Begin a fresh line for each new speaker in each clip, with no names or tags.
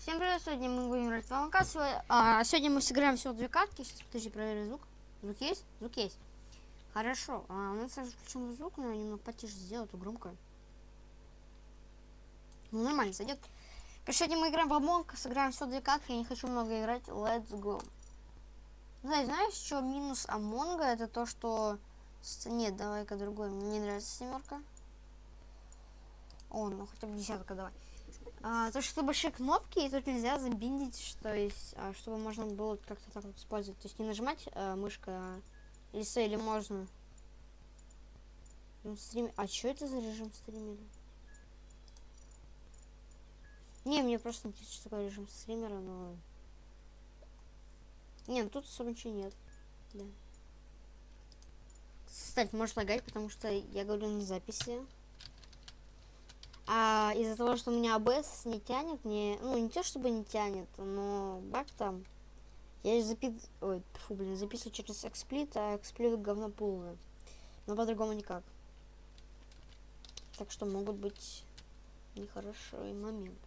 Всем привет, сегодня мы будем играть в ЛНК. Сегодня, мы сыграем всего две катки. Сейчас, подожди, проверю звук. Звук есть? Звук есть. Хорошо. А, у нас сразу включен звук, но немного потише сделать, а громко. Ну, нормально, сойдет. Сегодня мы играем в Амонг, сыграем всего две катки. Я не хочу много играть. Let's go. Знаешь, знаешь, что минус Амонга? Это то, что... Нет, давай-ка другой. Мне не нравится семерка. О, ну хотя бы десятка давай. А, то, что большие кнопки, и тут нельзя забиндить, что есть, а, чтобы можно было как-то так вот использовать. То есть не нажимать а, мышкой, а с, или можно. Стрим... А что это за режим стримера? Не, мне просто интересно, что такое режим стримера, но... Не, ну тут особо ничего нет. Да. Кстати, может лагать, потому что я говорю на записи. А из-за того, что у меня АБС не тянет, не, ну не то чтобы не тянет, но баг там. Я запис... Ой, фу, блин, записываю через эксплит, а эксплит говно полное. Но по-другому никак. Так что могут быть нехороший момент.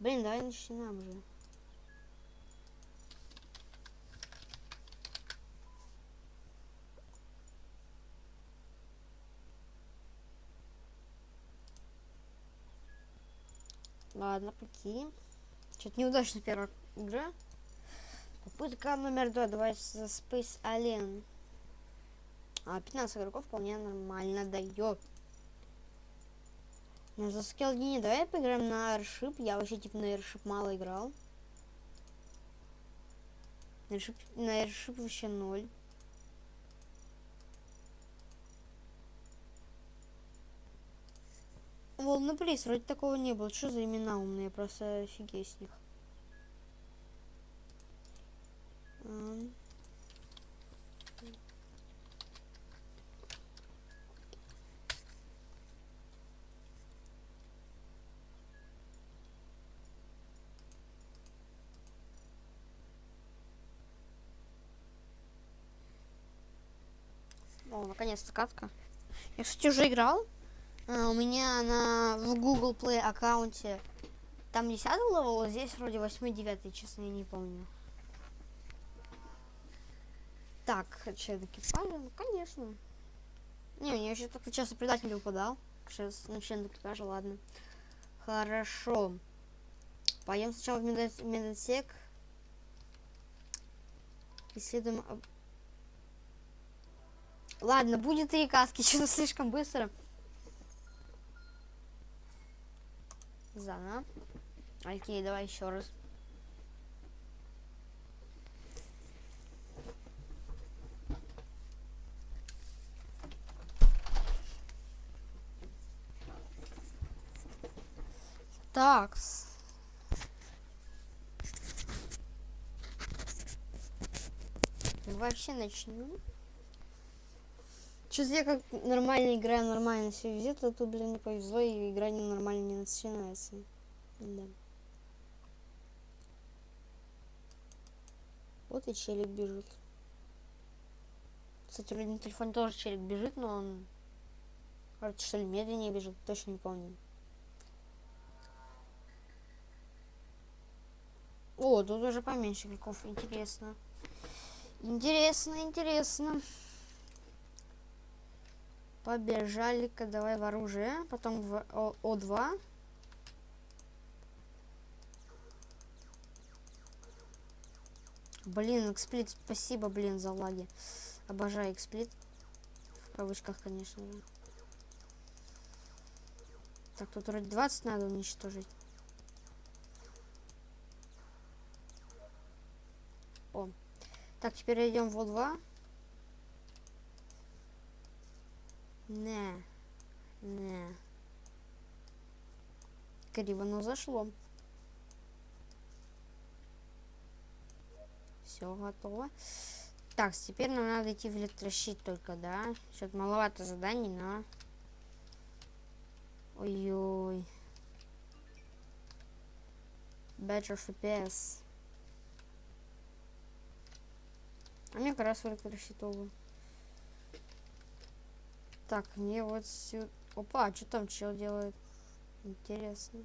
Блин, давай начинаем уже. Ладно, покинем. Что-то неудачно первая игра. Попытка номер два. Давай за Space Alien. А, 15 игроков вполне нормально дает. На за Скелдине давай поиграем на Airship. Я вообще типа на Airship мало играл. На Airship, на Airship вообще ноль. Волны Плейс, вроде такого не было. Что за имена умные? Просто офигеть с них. О, наконец-то катка. Я, кстати, уже играл. А, у меня на в Google Play аккаунте там 10 левел, а здесь вроде 8-9, честно, я не помню. Так, член экипажа, ну конечно. Не, я еще только часто предатель упадал. Сейчас на член экипажа, ладно. Хорошо. Пойдем сначала в медотсек. Исследуем... Ладно, будет три каски, что-то слишком быстро. Заново. Окей, давай еще раз. Такс. Вообще начнем. Что я как нормально играю, нормально все везет, а тут, блин, не повезло, и игра не нормально не начинается. Да. Вот и челик бежит. Кстати, вроде на телефоне тоже челик бежит, но он... Кажется, что ли, медленнее бежит, точно не помню. О, тут уже поменьше игроков, интересно. Интересно, интересно. Побежали-ка давай в оружие. Потом в О 2 Блин, эксплит, спасибо, блин, за лаги. Обожаю эксплит. В кавычках, конечно. Так, тут вроде 20 надо уничтожить. О. Так, теперь идем в О2. Не. Не. Криво, но зашло. Все готово. Так, теперь нам надо идти в электрощит только, да? Что-то маловато заданий, но... Ой-ой. Better FPS. А мне как раз в электрощитовую. Так, мне вот сюда... Опа, а что там чел делает? Интересно.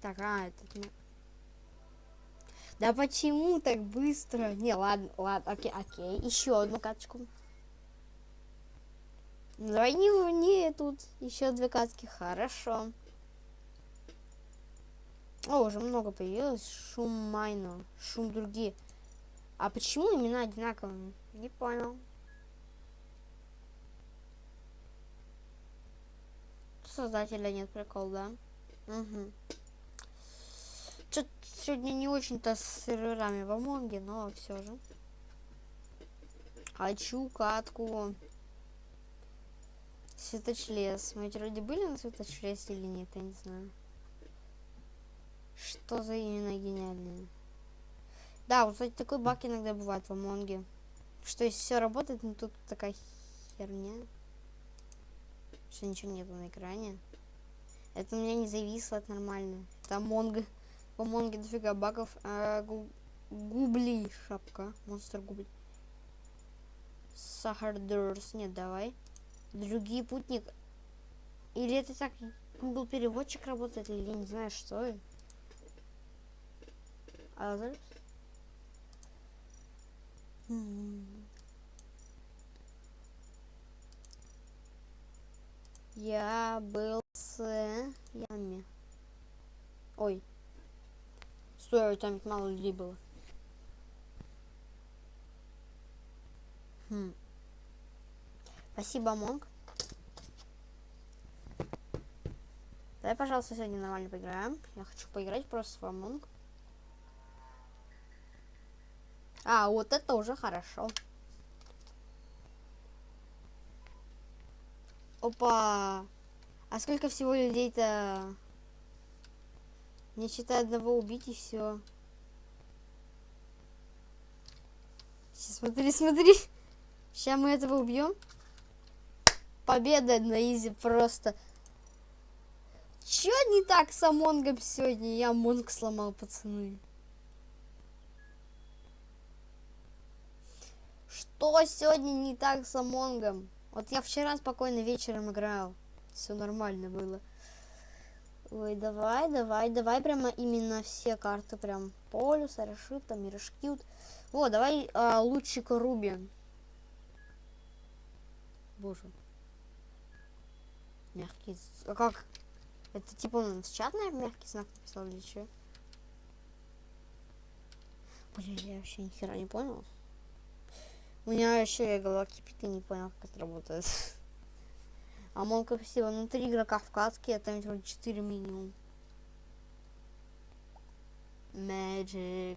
Так, а, этот... Да почему так быстро? Не, ладно, ладно, окей, окей. Еще одну каточку. Ну, давай не, не тут. Еще две катки, хорошо. О, уже много появилось. Шум майно. Шум другие. А почему имена одинаковые? Не понял. Создателя нет прикол, да? Угу. Что-то сегодня не очень-то с серверами в Амонге, но все же. Хочу катку. Светочлес. Мы вроде были на светочлесе или нет, я не знаю. Что за именно гениальные? Да, вот, кстати, такой баг иногда бывает в Амонге. Что если все работает, но тут такая херня. Что ничего нету на экране. Это у меня не зависло, это нормально. Это Амонг. В Амонге дофига багов. А, гу- губли шапка. Монстр губли. Сахардерс. Нет, давай. Другие путник. Или это так Google переводчик работает, или я не знаю, что. Others? М. Я был с ями. Ой. Стой, там мало людей было. Хм. Спасибо, Монг. Давай, пожалуйста, сегодня нормально поиграем. Я хочу поиграть просто в Among. А, вот это уже хорошо. Опа! А сколько всего людей-то? Не считая одного убить и все. Смотри, смотри. Сейчас мы этого убьем. Победа на easy просто. Чё не так с Among ом сегодня? Я Among сломал, пацаны. Что сегодня не так с Амонгом? Вот я вчера спокойно вечером играл. Все нормально было. Ой, давай, давай, давай прямо именно все карты. Прям полюс, Арашит, там, Мирашкют. О, давай а, лучик Руби. Боже. Мягкий. А как? Это типа он в чат, наверное, мягкий знак написал или что? Блин, я вообще ни хера не понял. У меня вообще голова кипит и не понял, как это работает. А Монка спасибо. Ну, три игрока в катке, а там вроде четыре минимум. Magic.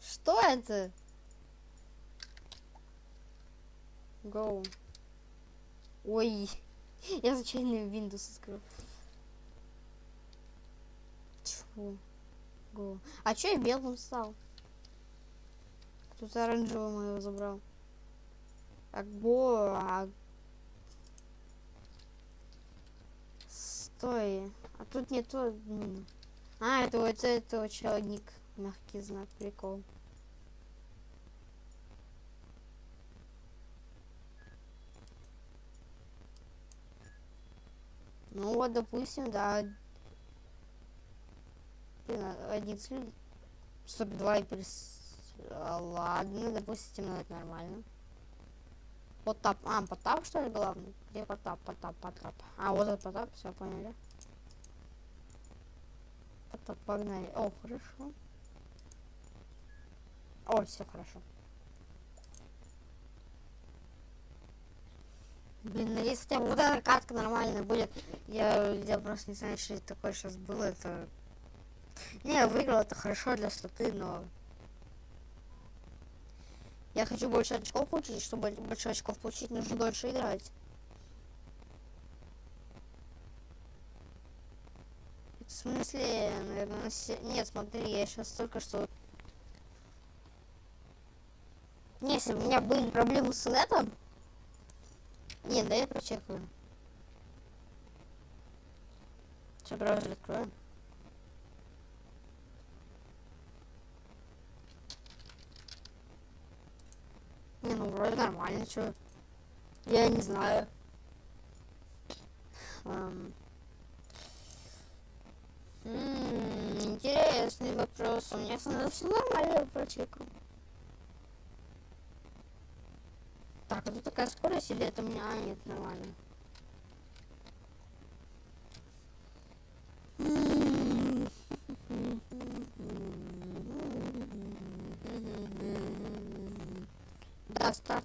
Что это? Go. Ой. Я случайно Windows открыл. Чего? Go. А чё я белым стал? Тут оранжевый моего забрал. А го, а... Стой. А тут не то. м. А, это вот это человек. Мягкий знак, прикол. Ну вот, допустим, да. Один след... 42 и плюс... а, Ладно, допустим, ну это нормально. Потап. А, Потап, что ли, главный? Где Потап, Потап, Потап? А, вот этот Потап, все поняли. Потап, погнали. О, хорошо. О, все хорошо. Блин, надеюсь, хотя бы вот эта катка нормально будет. Я, я просто не знаю, что это такое сейчас было. Это... Не, я выиграл, это хорошо для статы, но... Я хочу больше очков получить, чтобы больше очков получить, нужно дольше играть. В смысле, наверное, Нет, смотри, я сейчас только что... Не, если у меня были проблемы с нетом... Нет, да я прочекаю. Сейчас браузер открою. Не, ну вроде нормально, что. Я не знаю. Um. Mm, интересный вопрос. У меня становится нормально прочекал. Так, а это такая скорость или это у меня? А, нет, нормально.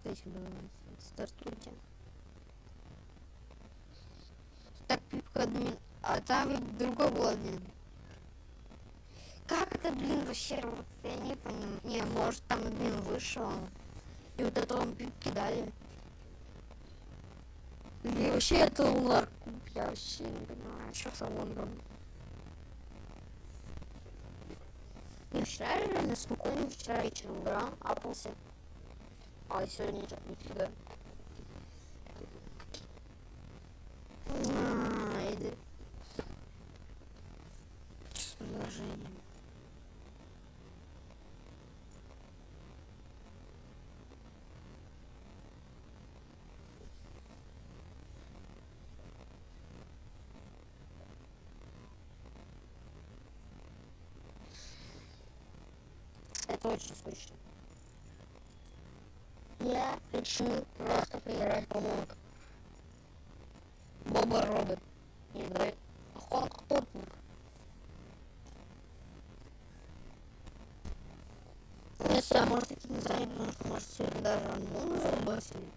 Стартуйте, давайте. Стартуйте. Так, пипка админ. А там другой был админ. Как это, блин, вообще работает? Я не понимаю. Не, может там админ вышел. И вот это он пипки дали. Или вообще это лар. Я вообще не понимаю, что с лонгом. Я вчера реально спокойно вчера вечером играл, апался. А сегодня что-то нифига. А, иди. С предложением. Это очень скучно. Я хочу просто поиграть по мод. Боба робот. Давай. Хонг топник. Если я, может, этим не занят, что, может, сегодня даже Андон забасили.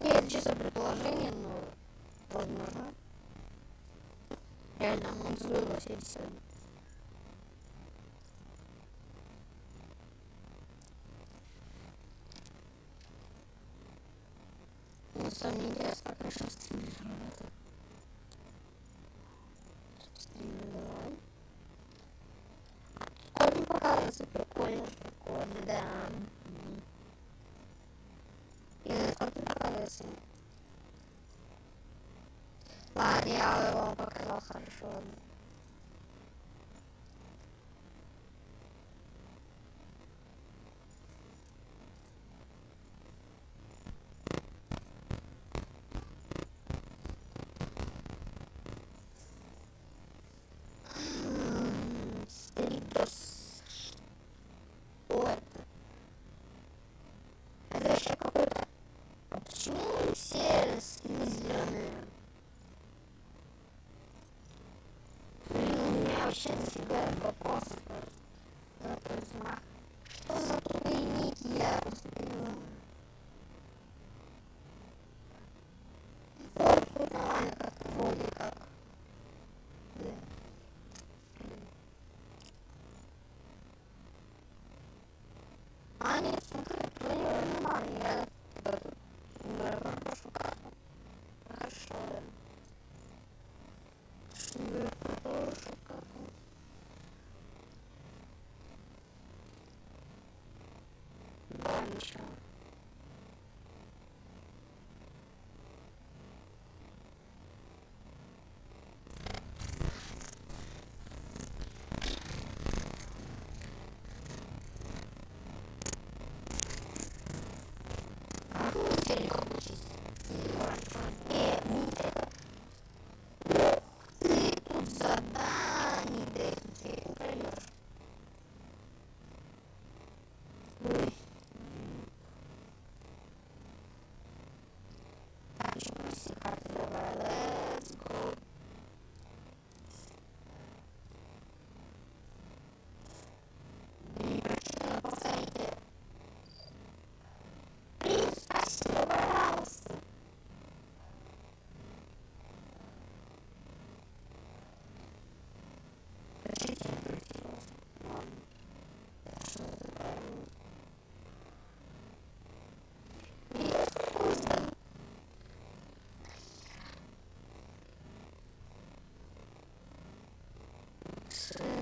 Нет, чисто предположение, но возможно. Реально, он забасили сегодня. На самом деле интересно, как решил стримить работает. Стримить давай. Не показывается прикольно, прикольно, да. И не показывается. Ладно, я его показал хорошо. Стритос. Yes. Yeah. Yeah.